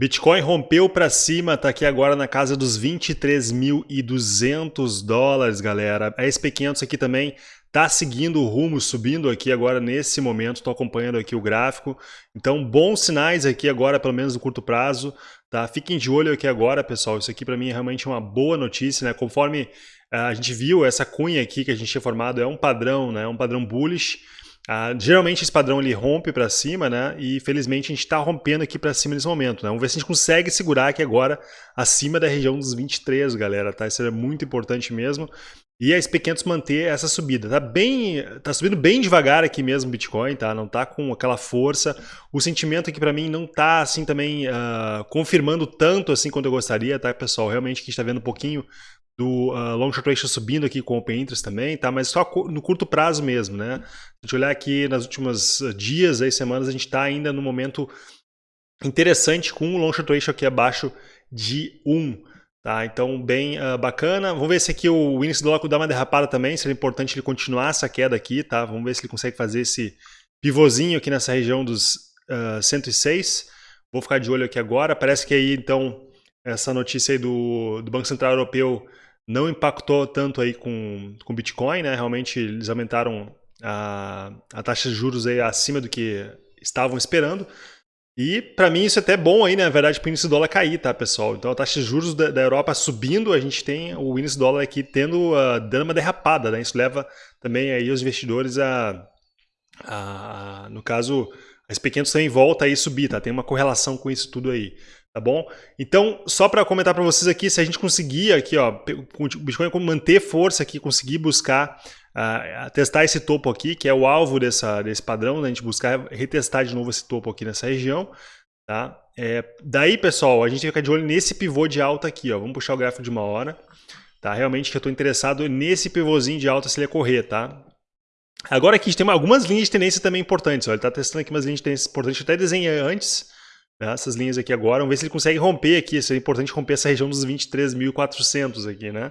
Bitcoin rompeu para cima, tá aqui agora na casa dos 23.200 dólares, galera. A SP500 aqui também tá seguindo o rumo, subindo aqui agora nesse momento, estou acompanhando aqui o gráfico. Então, bons sinais aqui agora, pelo menos no curto prazo, tá? Fiquem de olho aqui agora, pessoal. Isso aqui para mim é realmente uma boa notícia, né? Conforme uh, a gente viu, essa cunha aqui que a gente tinha formado é um padrão, né? Um padrão bullish. Ah, geralmente esse padrão ele rompe para cima, né? E felizmente a gente está rompendo aqui para cima nesse momento, né? Vamos ver se a gente consegue segurar aqui agora acima da região dos 23, galera, tá? Isso é muito importante mesmo. E a SP500 manter essa subida. Tá bem, tá subindo bem devagar aqui mesmo o Bitcoin, tá? Não tá com aquela força. O sentimento aqui para mim não tá assim também uh, confirmando tanto assim quanto eu gostaria, tá, pessoal? Realmente que a gente tá vendo um pouquinho do uh, long short ratio subindo aqui com open interest também, tá? Mas só no curto prazo mesmo, né? Se a gente olhar aqui nas últimas ah, dias, aí, semanas, a gente está ainda no momento interessante com o long short ratio aqui abaixo de 1. Tá, então bem uh, bacana. Vamos ver se aqui o índice do dólar dá uma derrapada também. Seria importante ele continuar essa queda aqui, tá? Vamos ver se ele consegue fazer esse pivôzinho aqui nessa região dos uh, 106. Vou ficar de olho aqui agora. Parece que aí então essa notícia aí do, do Banco Central Europeu não impactou tanto aí com o Bitcoin, né? Realmente eles aumentaram a, a taxa de juros aí acima do que estavam esperando. E para mim isso é até bom aí, né? na verdade, para o índice do dólar cair, tá, pessoal? Então a taxa de juros da, da Europa subindo, a gente tem o índice do dólar aqui tendo, uh, dando uma derrapada, né? Isso leva também aí os investidores a, a no caso, as pequenas também volta aí subir, tá? Tem uma correlação com isso tudo aí tá bom? Então, só para comentar para vocês aqui, se a gente conseguir aqui, ó, o Bitcoin manter força aqui, conseguir buscar, uh, testar esse topo aqui, que é o alvo dessa, desse padrão, né? a gente buscar retestar de novo esse topo aqui nessa região, tá? É, daí, pessoal, a gente fica de olho nesse pivô de alta aqui, ó, vamos puxar o gráfico de uma hora, tá? Realmente que eu estou interessado nesse pivôzinho de alta se ele correr, tá? Agora aqui a gente tem algumas linhas de tendência também importantes, ó, ele está testando aqui umas linhas de tendência importantes, eu até desenhei antes, né, essas linhas aqui agora. Vamos ver se ele consegue romper aqui. Seria importante romper essa região dos 23.400 aqui, né?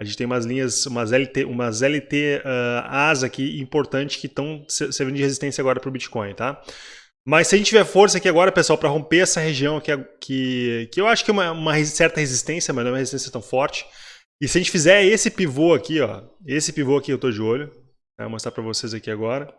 A gente tem umas linhas, umas LT, umas LT uh, As aqui importantes que estão servindo de resistência agora para o Bitcoin, tá? Mas se a gente tiver força aqui agora, pessoal, para romper essa região aqui, que, que eu acho que é uma, uma certa resistência, mas não é uma resistência tão forte. E se a gente fizer esse pivô aqui, ó, esse pivô aqui eu estou de olho, né, vou mostrar para vocês aqui agora.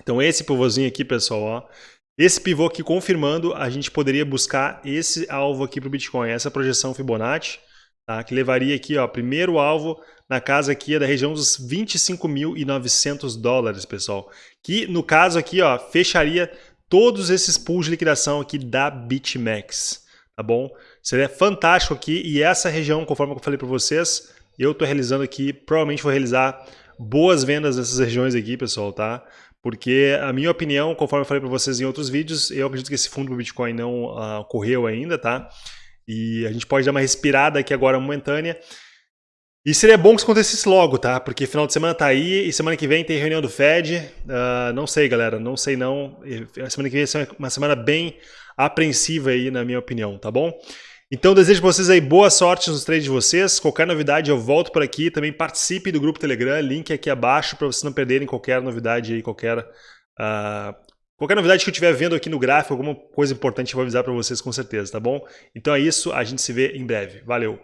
Então esse pivôzinho aqui, pessoal, ó, esse pivô aqui confirmando, a gente poderia buscar esse alvo aqui para o Bitcoin, essa projeção Fibonacci, tá? que levaria aqui, ó, primeiro alvo na casa aqui é da região dos 25.900 dólares, pessoal. Que no caso aqui, ó, fecharia todos esses pools de liquidação aqui da BitMEX, tá bom? Seria fantástico aqui e essa região, conforme eu falei para vocês, eu estou realizando aqui, provavelmente vou realizar boas vendas nessas regiões aqui, pessoal, tá? Porque a minha opinião, conforme eu falei para vocês em outros vídeos, eu acredito que esse fundo do Bitcoin não uh, ocorreu ainda, tá? E a gente pode dar uma respirada aqui agora momentânea. E seria bom que isso acontecesse logo, tá? Porque final de semana tá aí e semana que vem tem reunião do Fed. Uh, não sei, galera, não sei não. Semana que vem é uma semana bem apreensiva aí, na minha opinião, tá bom? Então desejo para vocês aí boa sorte nos trades de vocês. Qualquer novidade eu volto por aqui. Também participe do grupo Telegram, link aqui abaixo para vocês não perderem qualquer novidade aí, qualquer uh, qualquer novidade que eu estiver vendo aqui no gráfico, alguma coisa importante eu vou avisar para vocês com certeza, tá bom? Então é isso, a gente se vê em breve. Valeu!